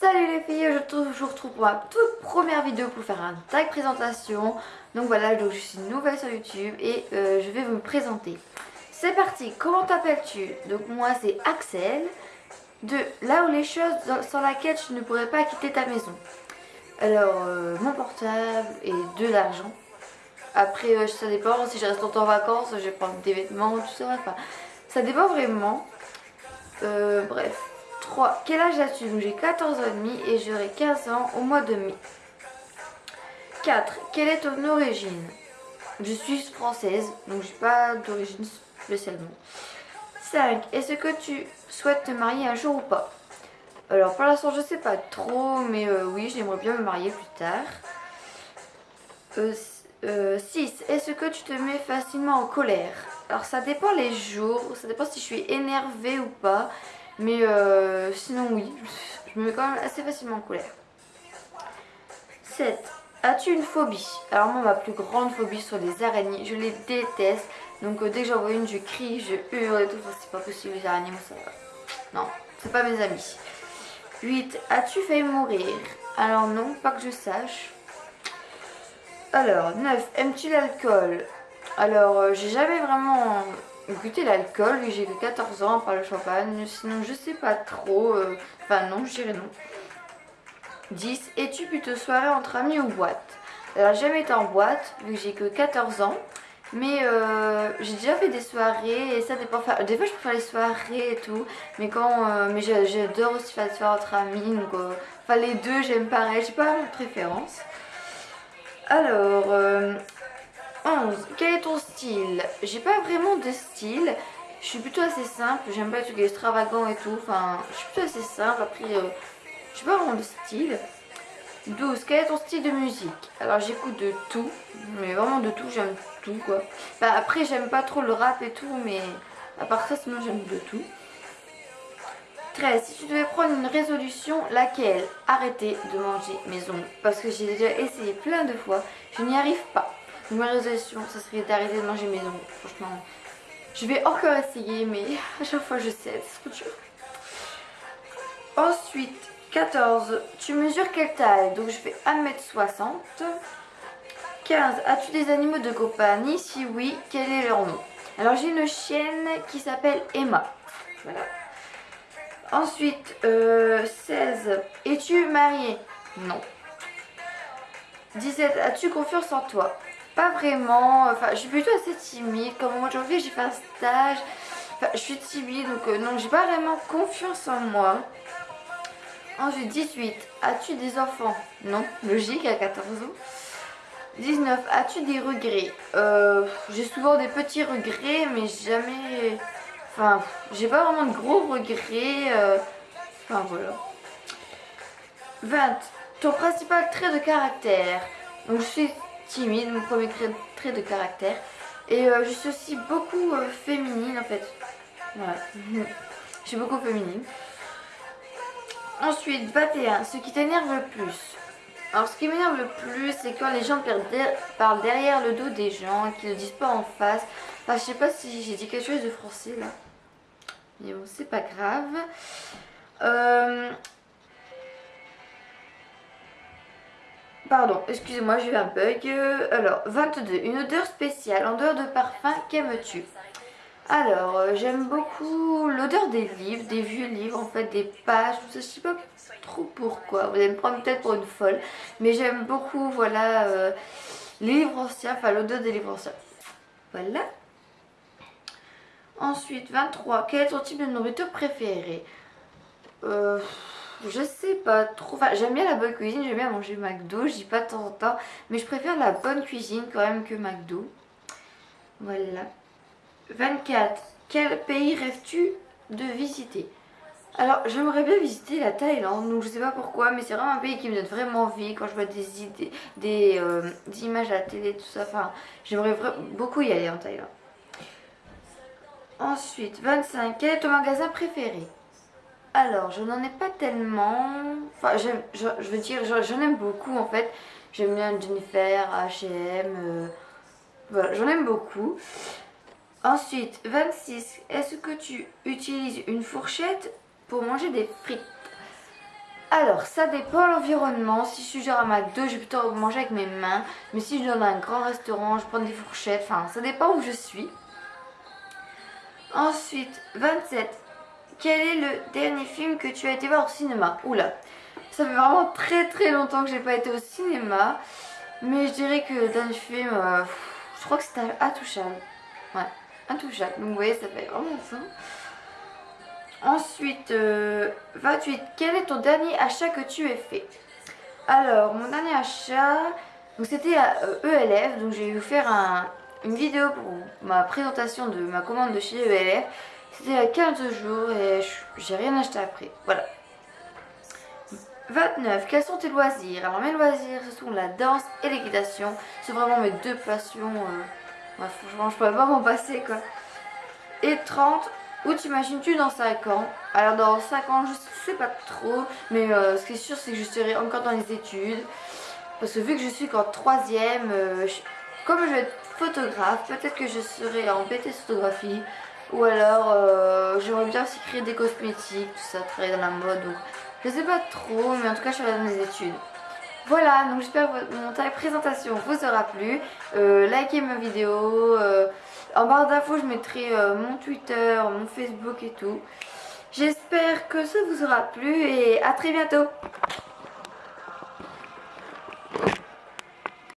Salut les filles, je vous retrouve pour ma toute première vidéo pour faire un tag présentation. Donc voilà, donc je suis nouvelle sur YouTube et euh, je vais vous présenter. C'est parti, comment t'appelles-tu? Donc moi c'est Axel, de là où les choses sans laquelle tu ne pourrais pas quitter ta maison. Alors, euh, mon portable et de l'argent. Après, euh, ça dépend, si je reste longtemps en vacances, je vais prendre des vêtements, tout ça. Enfin, ça dépend vraiment. bref. 3. Quel âge as-tu? J'ai 14 ans et demi et j'aurai 15 ans au mois de mai. 4. Quelle est ton origine? Je suis française, donc j'ai pas d'origine spécialement. 5. Est-ce que tu souhaites te marier un jour ou pas? Alors pour l'instant je sais pas trop, mais euh, oui j'aimerais bien me marier plus tard. 6. Euh, euh, est-ce que tu te mets facilement en colère? Alors ça dépend les jours, ça dépend si je suis énervée ou pas. Mais euh, sinon oui, je me mets quand même assez facilement en colère. 7. As-tu une phobie? Alors moi ma plus grande phobie sont les araignées, je les déteste. Donc euh, dès que j'en vois une je crie, je hurle et tout, c'est pas possible les araignées, moi ça va. Non, c'est pas mes amis. 8. As-tu failli mourir? Alors non, pas que je sache. Alors, 9. Aimes-tu l'alcool? Alors, euh, j'ai jamais vraiment goûter l'alcool, j'ai que 14 ans par le champagne, sinon je sais pas trop, euh, enfin non, je dirais non. 10. Es-tu plutôt soirée entre amis ou boîte? Alors j'ai jamais été en boîte, vu que j'ai que 14 ans, mais euh, j'ai déjà fait des soirées et ça dépend, des fois je préfère les soirées et tout, mais quand, euh, mais j'adore aussi faire des soirées entre amis, donc enfin les deux j'aime pareil, j'ai pas de préférence. Alors, 11. Quel est ton style? J'ai pas vraiment de style. Je suis plutôt assez simple. J'aime pas les trucs extravagants et tout. Enfin, je suis plutôt assez simple. Après, euh, je pas vraiment de style. 12. Quel est ton style de musique? Alors, j'écoute de tout. Mais vraiment de tout. J'aime tout, quoi. Bah, après, j'aime pas trop le rap et tout. Mais à part ça, sinon, j'aime de tout. 13. Si tu devais prendre une résolution, laquelle? Arrêter de manger maison. Parce que j'ai déjà essayé plein de fois. Je n'y arrive pas. Ma résolution, ça serait d'arrêter de manger maison. Franchement, je vais encore essayer, mais à chaque fois je sais, c'est trop dur. Ensuite, 14. Tu mesures quelle taille? Donc je fais 1m60. 15. As-tu des animaux de compagnie? Si oui, quel est leur nom? Alors j'ai une chienne qui s'appelle Emma. Voilà. Ensuite, 16. Euh, Es-tu marié? Non. 17. As-tu confiance en toi? Pas vraiment, enfin je suis plutôt assez timide, comme au mois de janvier j'ai fait un stage, enfin je suis timide donc euh, non j'ai pas vraiment confiance en moi. Ensuite 18, as-tu des enfants? Non, logique à 14 ans. 19, as-tu des regrets? Euh, J'ai souvent des petits regrets mais jamais, enfin j'ai pas vraiment de gros regrets, euh, enfin voilà. 20, ton principal trait de caractère donc je suis timide, mon premier trait de caractère. Et euh, je suis aussi beaucoup euh, féminine en fait. Voilà. je suis beaucoup féminine. Ensuite, 21. Ce qui t'énerve le plus. Alors ce qui m'énerve le plus, c'est quand les gens parlent derrière le dos des gens qu'ils ne disent pas en face. Enfin, je sais pas si j'ai dit quelque chose de français là. Mais bon, c'est pas grave. Euh, Pardon, excusez-moi, j'ai eu un bug. Alors, 22. Une odeur spéciale. En dehors de parfum, qu'aimes-tu? Alors, euh, j'aime beaucoup l'odeur des livres, des vieux livres, en fait, des pages. Je sais pas trop pourquoi. Vous allez me prendre peut-être pour une folle. Mais j'aime beaucoup, voilà, euh, les livres anciens, enfin, l'odeur des livres anciens. Voilà. Ensuite, 23. Quel est ton type de nourriture préférée? Euh... Je sais pas trop. J'aime bien la bonne cuisine, j'aime bien manger McDo, je dis pas de temps en temps. Mais je préfère la bonne cuisine quand même que McDo. Voilà. 24. Quel pays rêves-tu de visiter? Alors j'aimerais bien visiter la Thaïlande, donc je sais pas pourquoi, mais c'est vraiment un pays qui me donne vraiment envie quand je vois des idées, euh, images à la télé, tout ça. Enfin, j'aimerais beaucoup y aller en Thaïlande. Ensuite, 25. Quel est ton magasin préféré? Alors, je n'en ai pas tellement. Enfin, je, veux dire, j'en aime beaucoup en fait. J'aime bien Jennifer, H&M. voilà, j'en aime beaucoup. Ensuite, 26. Est-ce que tu utilises une fourchette pour manger des frites? Alors, ça dépend l'environnement. Si je suis genre à McDo, je vais plutôt manger avec mes mains. Mais si je suis dans un grand restaurant, je prends des fourchettes. Enfin, ça dépend où je suis. Ensuite, 27. Quel est le dernier film que tu as été voir au cinéma Oula, ça fait vraiment très très longtemps que j'ai pas été au cinéma. Mais je dirais que le dernier film, euh, je crois que c'était Intouchable. Ouais, Intouchable. Donc vous voyez, ça fait vraiment ça. Ensuite, 28. Euh, quel est ton dernier achat que tu as fait? Alors, mon dernier achat, c'était à ELF. Euh, e donc j'ai eu faire une vidéo pour ma présentation de ma commande de chez ELF. C'était à 15 jours et j'ai rien acheté après. Voilà. 29. Quels sont tes loisirs? Alors mes loisirs, ce sont la danse et l'équitation. C'est vraiment mes deux passions. Euh, franchement, je pourrais pas m'en passer quoi. Et 30. Où t'imagines-tu dans 5 ans? Alors dans 5 ans, je sais pas trop. Mais euh, ce qui est sûr, c'est que je serai encore dans les études. Parce que vu que je suis qu'en 3 euh, comme je vais être photographe, peut-être que je serai en BT photographie. Ou alors, euh, j'aimerais bien aussi créer des cosmétiques, tout ça, travailler dans la mode. Donc, je sais pas trop, mais en tout cas, je serai dans mes études. Voilà, donc j'espère que mon taille présentation vous aura plu. Euh, likez ma vidéo. Euh, en barre d'infos, je mettrai mon Twitter, mon Facebook et tout. J'espère que ça vous aura plu et à très bientôt.